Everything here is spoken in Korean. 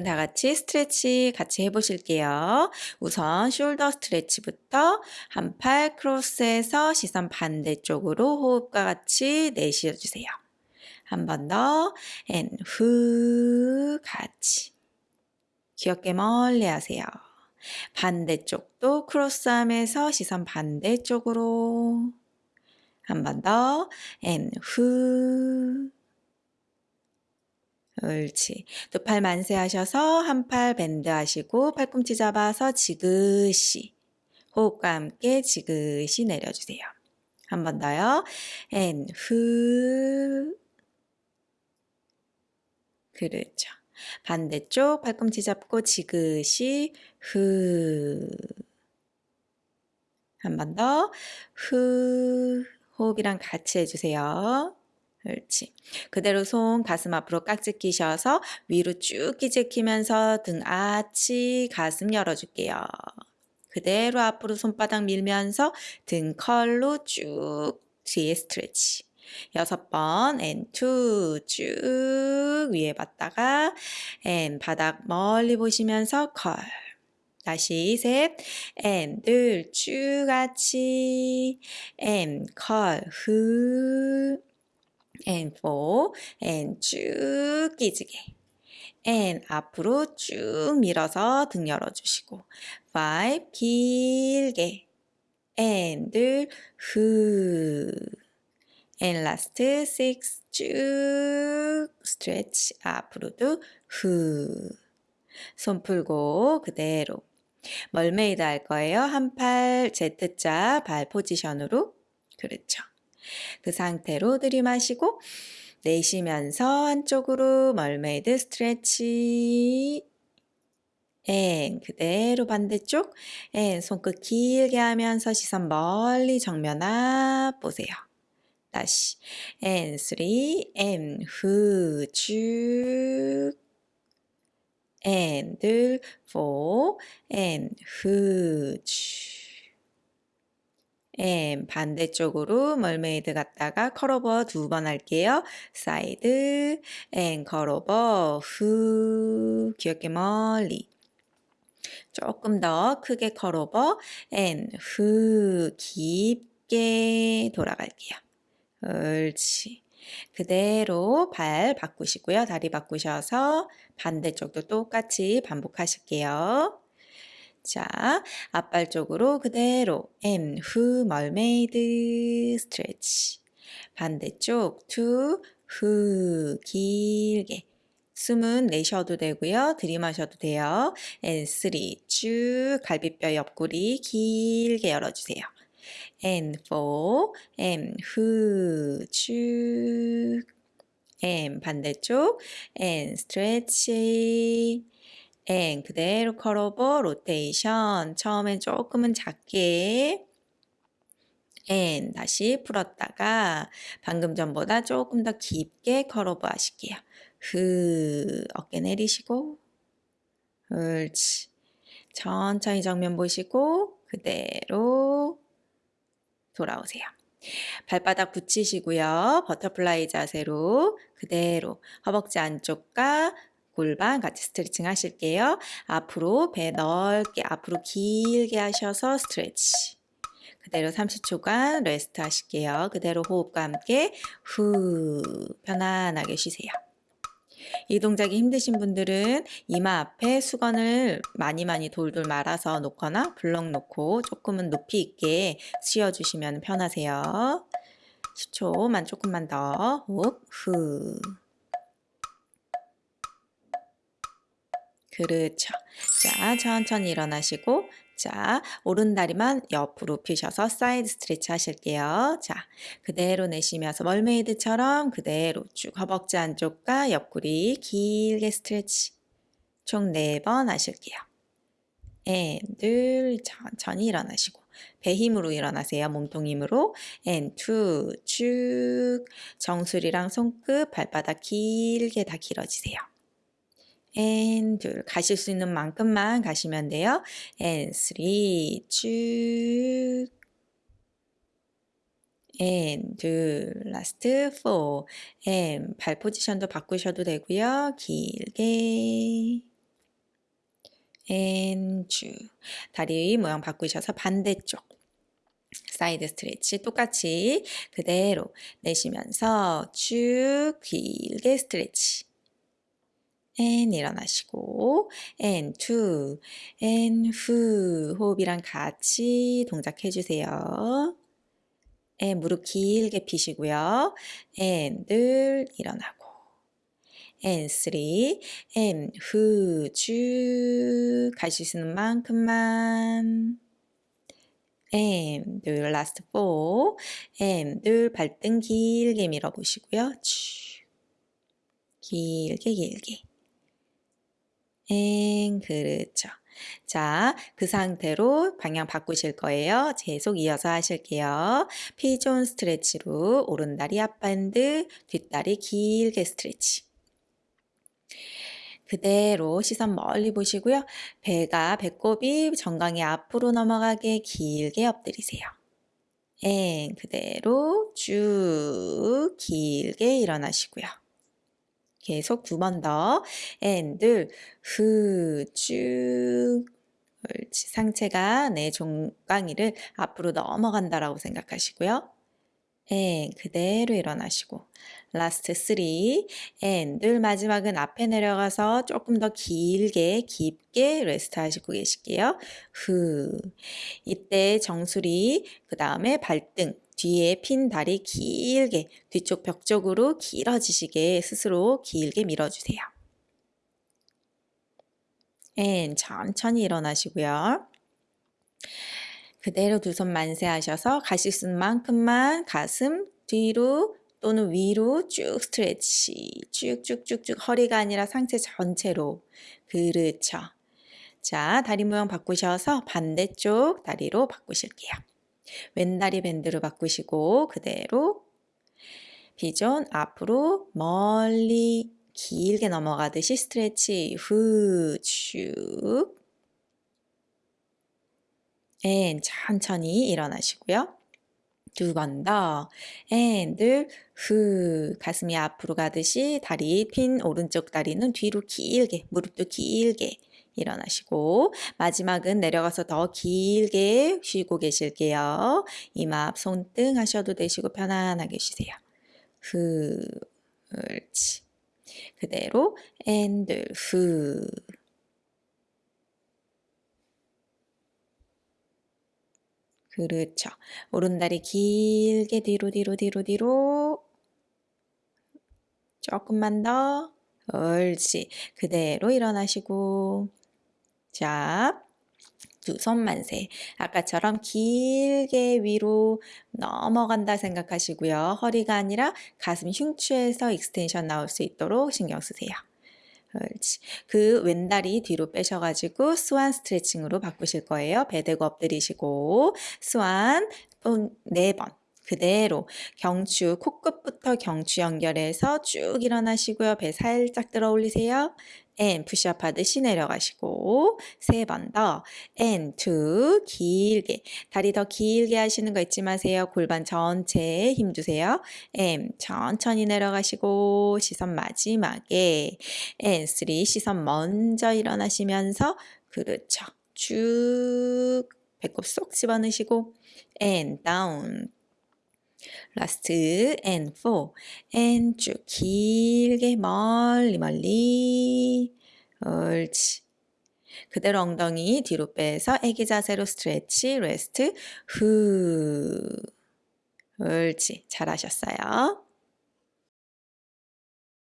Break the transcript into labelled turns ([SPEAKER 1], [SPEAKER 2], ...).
[SPEAKER 1] 오늘은 다 같이 스트레치 같이 해보실게요. 우선 숄더 스트레치부터 한 팔 크로스해서 시선 반대쪽으로 호흡과 같이 내쉬어주세요. 한 번 더, and 후 같이. 귀엽게 멀리 하세요. 반대쪽도 크로스하면서 시선 반대쪽으로. 한 번 더, and 후. 옳지. 두 팔 만세 하셔서 한 팔 bend 하시고 팔꿈치 잡아서 지그시 호흡과 함께 지그시 내려주세요. 한 번 더요. and 후. 그렇죠. 반대쪽 팔꿈치 잡고 지그시 후. 한 번 더. 후. 호흡이랑 같이 해주세요. 그렇지. 그대로 손 가슴 앞으로 깍지 끼셔서 위로 쭉 제끼면서 등 아치 가슴 열어줄게요. 그대로 앞으로 손바닥 밀면서 등 curl로 쭉 뒤에 stretch. 여섯 번, and two, 쭉 위에 봤다가, and 바닥 멀리 보시면서 curl. 다시 셋, and 둘, 쭉 같이, 앤 컬, 후. And four. And 쭉 끼지게. And 앞으로 쭉 밀어서 등 열어주시고. Five 길게. And 후. And last six. 쭉 stretch. 앞으로도 후 손 풀고 그대로. mermaid 할 거예요. 한 팔 Z자 발 포지션으로. 그렇죠. 그 상태로 들이마시고 내쉬면서 한쪽으로 mermaid stretch. and 그대로 반대쪽. and 손끝 길게 하면서 시선 멀리 정면 앞 보세요. 다시. and three. and 후 쭉. 앤둘 포. 앤후쭉 앤 반대쪽으로 멀메이드 갔다가 컬오버 두번 할게요. side and curl over 후 귀엽게 멀리 조금 더 크게 curl over and 후 깊게 돌아갈게요. 옳지. 그대로 발 바꾸시고요. 다리 바꾸셔서 반대쪽도 똑같이 반복하실게요. 자, 앞발 쪽으로 그대로 and, 후, mermaid, stretch. 반대쪽 two, 후, 길게. 숨은 내셔도 되고요. 들이마셔도 돼요. and 3, 쭉 갈비뼈 옆구리 길게 열어주세요. and 4, and, 후, 쭉 and, 반대쪽 and stretch and 그대로 curl over rotation 처음엔 조금은 작게 and 다시 풀었다가 방금 전보다 조금 더 깊게 curl over 하실게요. 흐 어깨 내리시고 옳지 천천히 정면 보시고 그대로 돌아오세요. 발바닥 붙이시고요. 버터플라이 자세로 그대로 허벅지 안쪽과 골반 같이 스트레칭 하실게요. 앞으로 배 넓게 앞으로 길게 하셔서 stretch. 그대로 30초간 rest 하실게요. 그대로 호흡과 함께 후 편안하게 쉬세요. 이 동작이 힘드신 분들은 이마 앞에 수건을 많이 많이 돌돌 말아서 놓거나 블럭 놓고 조금은 높이 있게 쉬어주시면 편하세요. 10초만 조금만 더 호흡 후 그렇죠. 자, 천천히 일어나시고 자, 오른다리만 옆으로 펴셔서 side stretch 하실게요. 자, 그대로 내쉬면서 mermaid처럼 그대로 쭉 허벅지 안쪽과 옆구리 길게 stretch 총 4번 하실게요. and, 둘, 천천히 일어나시고 배 힘으로 일어나세요. 몸통 힘으로 and, two, 쭉 정수리랑 손끝, 발바닥 길게 다 길어지세요. And 둘 가실 수 있는 만큼만 가시면 돼요. and three 쭉 and 둘 last four and 발 포지션도 바꾸셔도 되고요. 길게 and 쭉. 다리 모양 바꾸셔서 반대쪽. side stretch 똑같이 그대로 내쉬면서 쭉 길게 stretch. And 일어나시고 and two and 후 호흡이랑 같이 동작해 주세요. and 무릎 길게 피시고요. and 늘 일어나고 and three and 후쭉 가실 수 있는 만큼만 and 늘 last four and 늘 발등 길게 밀어보시고요. 쭉 길게 길게 엥, 그렇죠. 자, 그 상태로 방향 바꾸실 거예요. 계속 이어서 하실게요. 피존 스트레치로 오른다리 앞밴드, 뒷다리 길게 스트레치. 그대로 시선 멀리 보시고요. 배가 배꼽이 정강이 앞으로 넘어가게 길게 엎드리세요. 엥, 그대로 쭉 길게 일어나시고요. 계속 두 번 더. and 후쭉 상체가 내 정강이를 앞으로 넘어간다라고 생각하시고요. and 그대로 일어나시고 last 3 and 마지막은 앞에 내려가서 조금 더 길게 깊게 rest 하시고 계실게요. 후 이때 정수리 그 다음에 발등 뒤에 핀 다리 길게 뒤쪽 벽 쪽으로 길어지시게 스스로 길게 밀어주세요. and 천천히 일어나시고요. 그대로 두 손 만세하셔서 가실 수 만큼만 가슴 뒤로 또는 위로 쭉 stretch 쭉쭉쭉쭉 허리가 아니라 상체 전체로 그렇죠. 자 다리 모양 바꾸셔서 반대쪽 다리로 바꾸실게요. 왼다리 bend로 바꾸시고 그대로 시선 앞으로 멀리 길게 넘어가듯이 stretch 후 쭉 and 천천히 일어나시고요. 두 번 더. and, 둘, 후. 가슴이 앞으로 가듯이 다리 핀 오른쪽 다리는 뒤로 길게, 무릎도 길게 일어나시고 마지막은 내려가서 더 길게 쉬고 계실게요. 이마 앞 손등 하셔도 되시고 편안하게 쉬세요. 후, 옳지. 그대로 and 둘 후. 그렇죠. 오른다리 길게 뒤로 뒤로 뒤로 뒤로 조금만 더 옳지. 그대로 일어나시고 자, 두 손 만세. 아까처럼 길게 위로 넘어간다 생각하시고요. 허리가 아니라 가슴 흉추에서 extension 나올 수 있도록 신경 쓰세요. 그렇지. 그 왼다리 뒤로 빼셔가지고 swan 스트레칭으로 바꾸실 거예요. 배 대고 엎드리시고 스완 네 번. 그대로 경추 코끝부터 경추 연결해서 쭉 일어나시고요. 배 살짝 들어 올리세요. And 푸시업 하듯이 내려가시고 세 번 더 and two 길게 다리 더 길게 하시는 거 잊지 마세요. 골반 전체에 힘 주세요. and 천천히 내려가시고 시선 마지막에 and three 시선 먼저 일어나시면서 그렇죠. 쭉 배꼽 쏙 집어넣으시고 and down last and and 쭉 길게 멀리 멀리. 옳지. 그대로 엉덩이 뒤로 빼서 애기 자세로 stretch rest 후. 옳지. 잘하셨어요